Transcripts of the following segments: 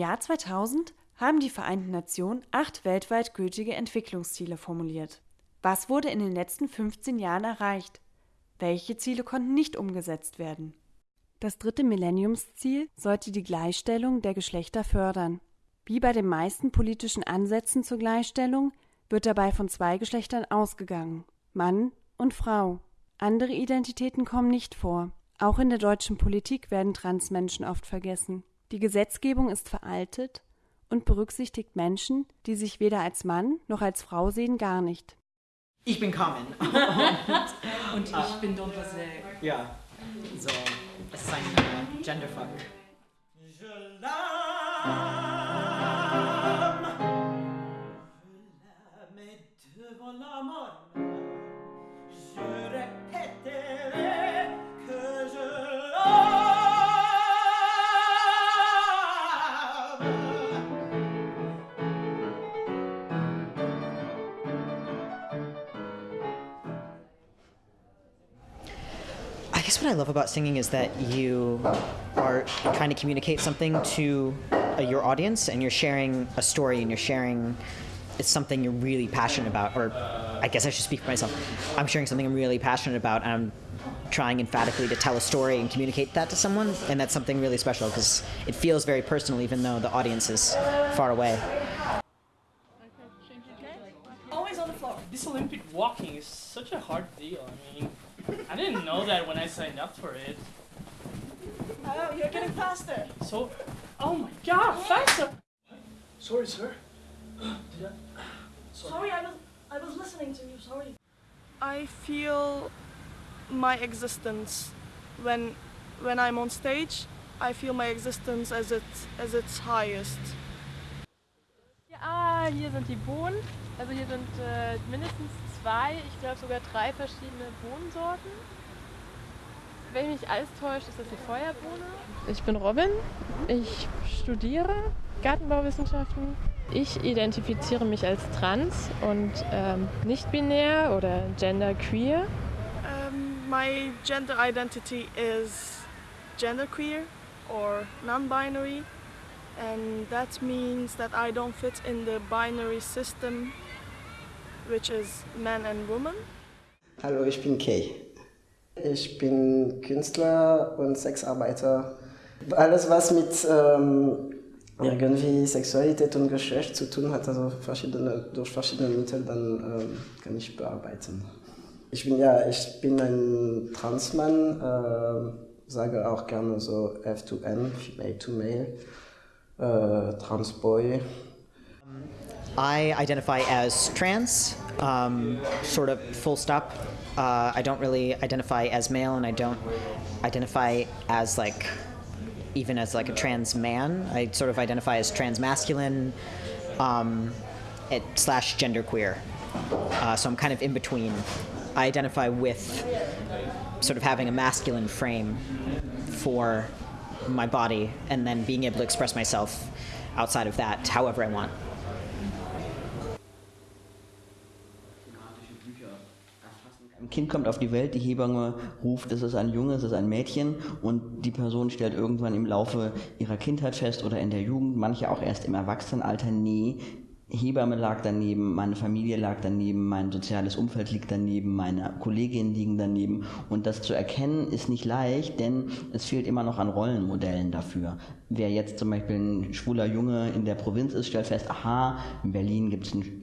Jahr 2000 haben die Vereinten Nationen acht weltweit gültige Entwicklungsziele formuliert. Was wurde in den letzten 15 Jahren erreicht? Welche Ziele konnten nicht umgesetzt werden? Das dritte Millenniumsziel sollte die Gleichstellung der Geschlechter fördern. Wie bei den meisten politischen Ansätzen zur Gleichstellung wird dabei von zwei Geschlechtern ausgegangen Mann und Frau. Andere Identitäten kommen nicht vor. Auch in der deutschen Politik werden Transmenschen oft vergessen. Die Gesetzgebung ist veraltet und berücksichtigt Menschen, die sich weder als Mann noch als Frau sehen, gar nicht. Ich bin Carmen. und ich bin Don José. Ja, so, es ist ein uh, Genderfuck. I love about singing is that you are trying to communicate something to uh, your audience and you're sharing a story and you're sharing it's something you're really passionate about or I guess I should speak for myself. I'm sharing something I'm really passionate about and I'm trying emphatically to tell a story and communicate that to someone and that's something really special because it feels very personal even though the audience is far away. Always on the floor. This Olympic walking is such a hard deal. I mean, didn't know that when I signed up for it. Oh, you're getting faster. So, oh my god, faster! Sorry, sir. I, sorry, I was, I was listening to you, sorry. I feel my existence when, when I'm on stage. I feel my existence as its, as its highest. Ja, hier sind die Bohnen. Also hier sind äh, mindestens zwei, ich glaube sogar drei verschiedene Bohnensorten. Wenn mich alles täuscht, ist das die Feuerbohne. Ich bin Robin, ich studiere Gartenbauwissenschaften. Ich identifiziere mich als trans und ähm, nicht binär oder genderqueer. Um, my gender identity is genderqueer or non-binary and that means that I don't fit in the binary system which is man and woman. Hallo, ich bin Kay. Ich bin Künstler und Sexarbeiter. Alles, was mit ähm, irgendwie Sexualität und Geschlecht zu tun hat, also verschiedene, durch verschiedene Mittel, dann ähm, kann ich bearbeiten. Ich bin ja, ich bin ein Transmann, äh, sage auch gerne so F2N, Female to Male, äh, Transboy. I identify as trans, um, sort of full stop. Uh, I don't really identify as male, and I don't identify as like even as like a trans man. I sort of identify as trans masculine um, it, slash genderqueer. Uh, so I'm kind of in between. I identify with sort of having a masculine frame for my body, and then being able to express myself outside of that however I want. Kind kommt auf die Welt, die Hebamme ruft, es ist ein Junge, es ist ein Mädchen und die Person stellt irgendwann im Laufe ihrer Kindheit fest oder in der Jugend, manche auch erst im Erwachsenenalter, nee, Hebamme lag daneben, meine Familie lag daneben, mein soziales Umfeld liegt daneben, meine Kolleginnen liegen daneben. Und das zu erkennen ist nicht leicht, denn es fehlt immer noch an Rollenmodellen dafür. Wer jetzt zum Beispiel ein schwuler Junge in der Provinz ist, stellt fest, aha, in Berlin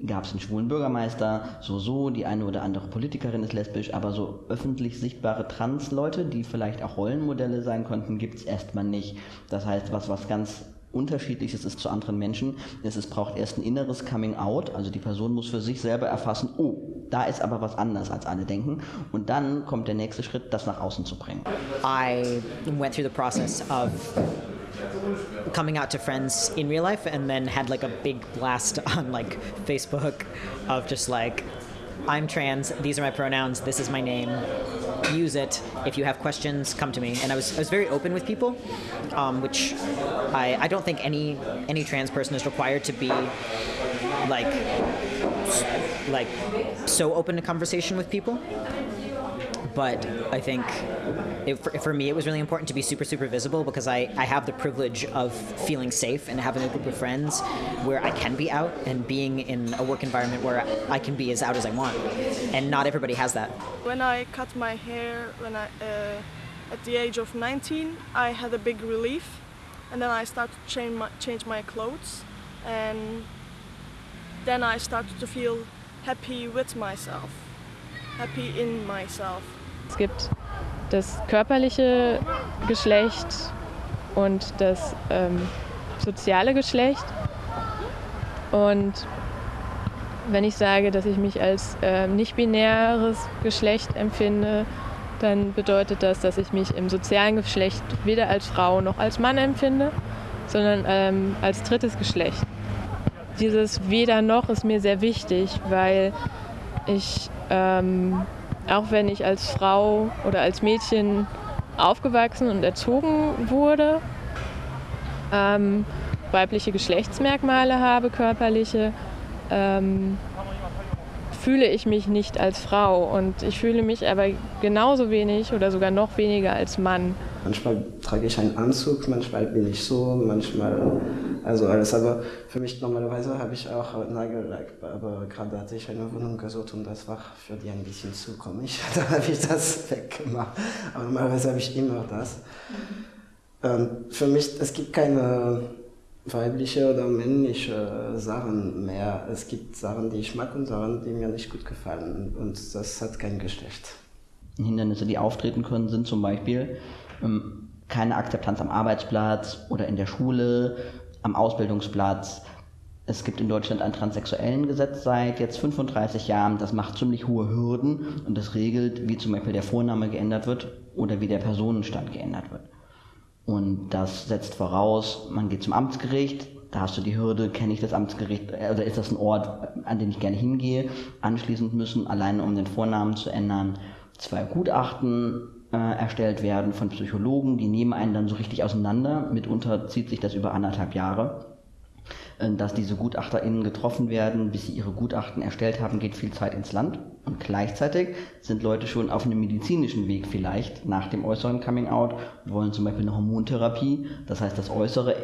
gab es einen schwulen Bürgermeister, so, so, die eine oder andere Politikerin ist lesbisch, aber so öffentlich sichtbare Trans-Leute, die vielleicht auch Rollenmodelle sein konnten, gibt es erstmal nicht. Das heißt, was, was ganz unterschiedliches ist zu anderen Menschen, es braucht erst ein inneres Coming Out, also die Person muss für sich selber erfassen, oh, da ist aber was anders als alle denken. Und dann kommt der nächste Schritt, das nach außen zu bringen. I went through the process of coming out to friends in real life and then had like a big blast on like Facebook of just like I'm trans, these are my pronouns, this is my name, use it. If you have questions, come to me. And I was, I was very open with people, um, which I, I don't think any any trans person is required to be like like so open to conversation with people. But I think it, for, for, me it was really important to be super super visible because I, I have the privilege of feeling safe and having a group of friends where I can be out and being in a work environment where I can be as out as I want and not everybody has that. When I cut my hair when I uh, at the age of 19 I had a big relief and then I started to change my, change my clothes and then I started to feel happy with myself, happy in myself. Es gibt das körperliche Geschlecht und das ähm, soziale Geschlecht. Und wenn ich sage, dass ich mich als äh, nicht-binäres Geschlecht empfinde, dann bedeutet das, dass ich mich im sozialen Geschlecht weder als Frau noch als Mann empfinde, sondern ähm, als drittes Geschlecht. Dieses weder noch ist mir sehr wichtig, weil ich, ähm, auch wenn ich als Frau oder als Mädchen aufgewachsen und erzogen wurde, ähm, weibliche Geschlechtsmerkmale habe, körperliche, ähm, fühle ich mich nicht als Frau und ich fühle mich aber genauso wenig oder sogar noch weniger als Mann. Manchmal trage ich einen Anzug, manchmal bin ich so, manchmal also alles. Aber für mich normalerweise habe ich auch Nagellack, aber gerade hatte ich eine Wohnung gesucht und das war für die ein bisschen zu komisch. Da habe ich das weggemacht. Aber normalerweise habe ich immer das. Ähm, für mich, es gibt keine weibliche oder männliche Sachen mehr. Es gibt Sachen, die ich mag und Sachen, die mir nicht gut gefallen. Und das hat kein Geschlecht. Hindernisse, die auftreten können, sind zum Beispiel ähm, keine Akzeptanz am Arbeitsplatz oder in der Schule, am Ausbildungsplatz. Es gibt in Deutschland ein transsexuellen Gesetz seit jetzt 35 Jahren. Das macht ziemlich hohe Hürden und das regelt, wie zum Beispiel der Vorname geändert wird oder wie der Personenstand geändert wird. Und das setzt voraus, man geht zum Amtsgericht, da hast du die Hürde, kenne ich das Amtsgericht oder ist das ein Ort, an den ich gerne hingehe. Anschließend müssen, allein um den Vornamen zu ändern, zwei Gutachten äh, erstellt werden von Psychologen, die nehmen einen dann so richtig auseinander. Mitunter zieht sich das über anderthalb Jahre. Äh, dass diese GutachterInnen getroffen werden, bis sie ihre Gutachten erstellt haben, geht viel Zeit ins Land. Und gleichzeitig sind Leute schon auf einem medizinischen Weg vielleicht nach dem äußeren Coming Out, wollen zum Beispiel eine Hormontherapie. Das heißt, das Äußere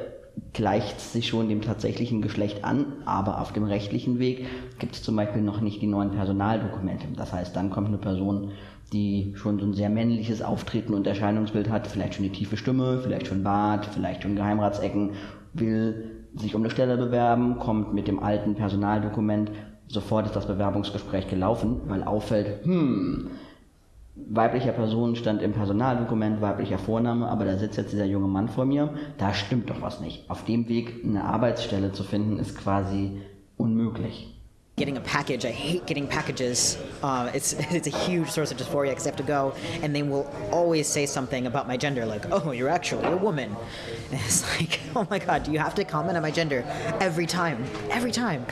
gleicht sich schon dem tatsächlichen Geschlecht an, aber auf dem rechtlichen Weg gibt es zum Beispiel noch nicht die neuen Personaldokumente. Das heißt, dann kommt eine Person, die schon so ein sehr männliches Auftreten und Erscheinungsbild hat, vielleicht schon die tiefe Stimme, vielleicht schon Bart, vielleicht schon Geheimratsecken, will sich um eine Stelle bewerben, kommt mit dem alten Personaldokument, sofort ist das Bewerbungsgespräch gelaufen, weil auffällt, hm, weiblicher Personenstand im Personaldokument, weiblicher Vorname, aber da sitzt jetzt dieser junge Mann vor mir, da stimmt doch was nicht. Auf dem Weg eine Arbeitsstelle zu finden, ist quasi unmöglich. Getting a package. I hate getting packages. Uh, it's it's a huge source of dysphoria because I have to go and they will always say something about my gender, like, "Oh, you're actually a woman." And it's like, "Oh my god, do you have to comment on my gender every time? Every time."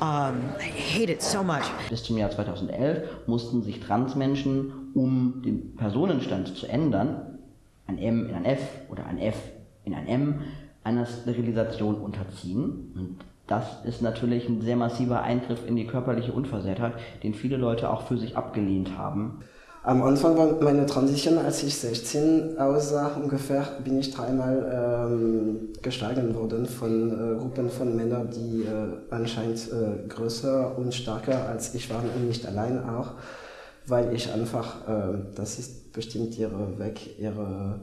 Um, I hate it so much. Bis zum Jahr 2011 mussten sich Transmenschen, um den Personenstand zu ändern, ein M in ein F oder ein F in ein M, einer Sterilisation unterziehen. Und das ist natürlich ein sehr massiver Eingriff in die körperliche Unversehrtheit, den viele Leute auch für sich abgelehnt haben. Am Anfang war meine Transition, als ich 16 aussah, ungefähr, bin ich dreimal ähm, geschlagen worden von äh, Gruppen von Männern, die äh, anscheinend äh, größer und stärker als ich waren und nicht allein auch, weil ich einfach, äh, das ist bestimmt ihre Weg, ihre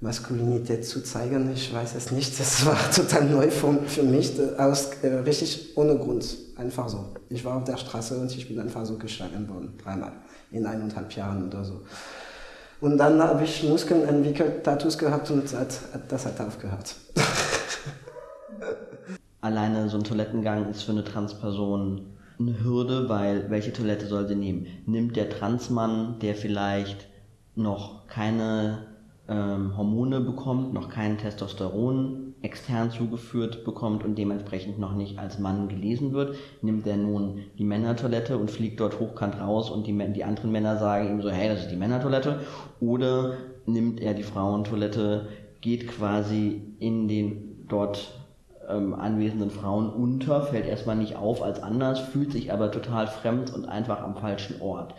Maskulinität zu zeigen. Ich weiß es nicht. Das war total neu für, für mich, aus, äh, richtig ohne Grund. Einfach so. Ich war auf der Straße und ich bin einfach so geschlagen worden. Dreimal. In eineinhalb Jahren oder so. Und dann habe ich Muskeln entwickelt, Tattoos gehabt und das, das hat aufgehört. Alleine so ein Toilettengang ist für eine Transperson eine Hürde, weil welche Toilette soll sie nehmen? Nimmt der Transmann, der vielleicht noch keine ähm, Hormone bekommt, noch kein Testosteron extern zugeführt bekommt und dementsprechend noch nicht als Mann gelesen wird, nimmt er nun die Männertoilette und fliegt dort hochkant raus und die, die anderen Männer sagen ihm so, hey, das ist die Männertoilette. Oder nimmt er die Frauentoilette, geht quasi in den dort ähm, anwesenden Frauen unter, fällt erstmal nicht auf als anders, fühlt sich aber total fremd und einfach am falschen Ort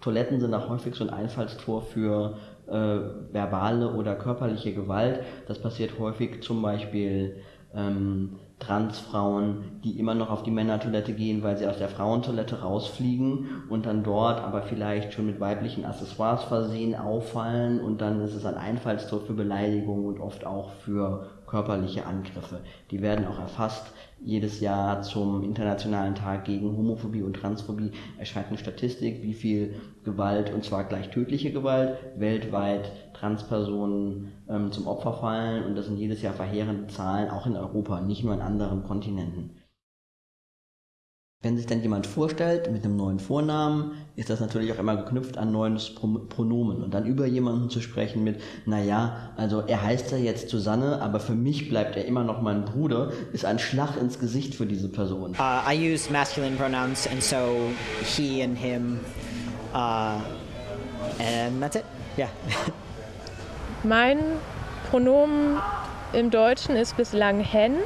Toiletten sind auch häufig so ein Einfallstor für verbale oder körperliche Gewalt. Das passiert häufig zum Beispiel ähm, Transfrauen, die immer noch auf die Männertoilette gehen, weil sie aus der Frauentoilette rausfliegen und dann dort aber vielleicht schon mit weiblichen Accessoires versehen auffallen und dann ist es ein Einfallstor für Beleidigung und oft auch für körperliche Angriffe. Die werden auch erfasst. Jedes Jahr zum Internationalen Tag gegen Homophobie und Transphobie erscheint eine Statistik, wie viel Gewalt, und zwar gleich tödliche Gewalt, weltweit Transpersonen ähm, zum Opfer fallen. Und das sind jedes Jahr verheerende Zahlen, auch in Europa, nicht nur in anderen Kontinenten. Wenn sich dann jemand vorstellt mit einem neuen Vornamen, ist das natürlich auch immer geknüpft an neues Pronomen. Und dann über jemanden zu sprechen mit, naja, also er heißt ja jetzt Susanne, aber für mich bleibt er immer noch mein Bruder, ist ein Schlag ins Gesicht für diese Person. Uh, I use masculine pronouns and so he and him uh, and that's it. Yeah. mein Pronomen im Deutschen ist bislang hen.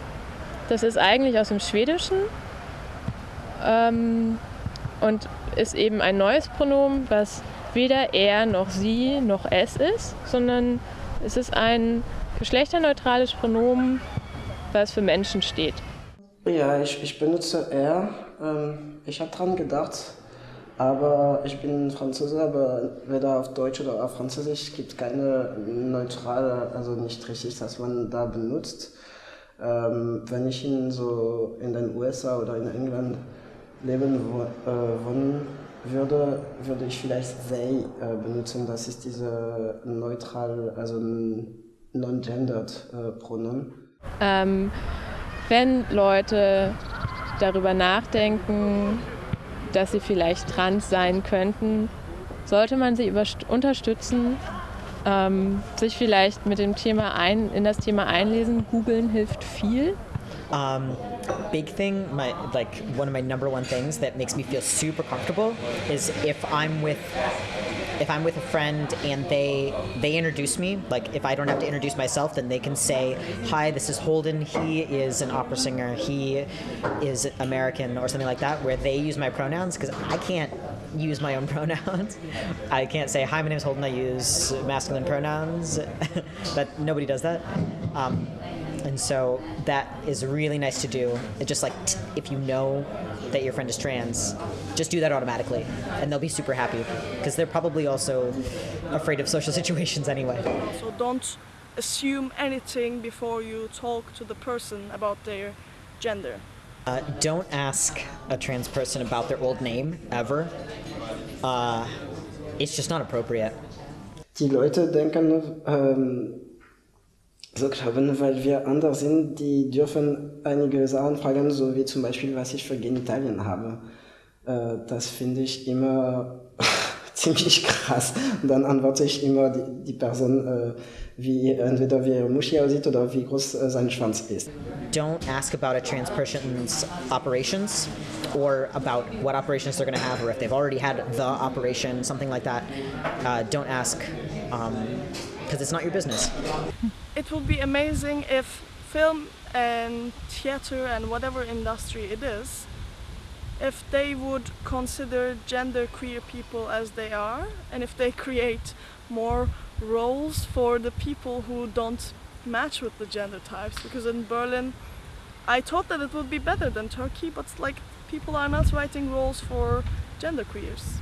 Das ist eigentlich aus dem Schwedischen ähm, und ist eben ein neues Pronomen, was weder er noch sie noch es ist, sondern es ist ein geschlechterneutrales Pronomen, was für Menschen steht. Ja, ich, ich benutze er. Ähm, ich habe dran gedacht, aber ich bin Franzose, aber weder auf Deutsch oder auf Französisch gibt es keine neutrale, also nicht richtig, dass man da benutzt. Ähm, wenn ich ihn so in den USA oder in England leben äh, wollen würde, würde ich vielleicht they äh, benutzen. Das ist diese neutral, also non-gendered äh, Pronomen. Ähm, wenn Leute darüber nachdenken, dass sie vielleicht trans sein könnten, sollte man sie unterstützen, ähm, sich vielleicht mit dem Thema ein, in das Thema einlesen. Googeln hilft viel. Um, big thing, my like one of my number one things that makes me feel super comfortable is if I'm with if I'm with a friend and they they introduce me, like if I don't have to introduce myself, then they can say, "Hi, this is Holden. He is an opera singer. He is American or something like that," where they use my pronouns because I can't use my own pronouns. I can't say, "Hi, my name is Holden. I use masculine pronouns." that nobody does that. Um, and so that is really nice to do. It's just like if you know that your friend is trans, just do that automatically, and they'll be super happy because they're probably also afraid of social situations anyway. So don't assume anything before you talk to the person about their gender. Uh, don't ask a trans person about their old name ever. Uh, it's just not appropriate. Die Leute denken, ähm, so glauben, weil wir anders sind, die dürfen einige Sachen fragen, so wie zum Beispiel, was ich für Genitalien habe. Äh, das finde ich immer ziemlich krass. Und dann antworte ich immer die, die Person, äh, wie entweder wie ihre Muschi aussieht oder wie groß äh, sein Schwanz ist. Don't ask about a trans person's operations or about what operations they're going to have or if they've already had the operation, something like that. Uh, don't ask because um, it's not your business. It would be amazing if film and theater and whatever industry it is, if they would consider gender queer people as they are and if they create more roles for the people who don't match with the gender types because in Berlin I thought that it would be better than Turkey but like people are not writing roles for gender queers.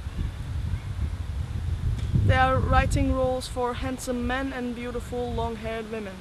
They are writing roles for handsome men and beautiful long-haired women.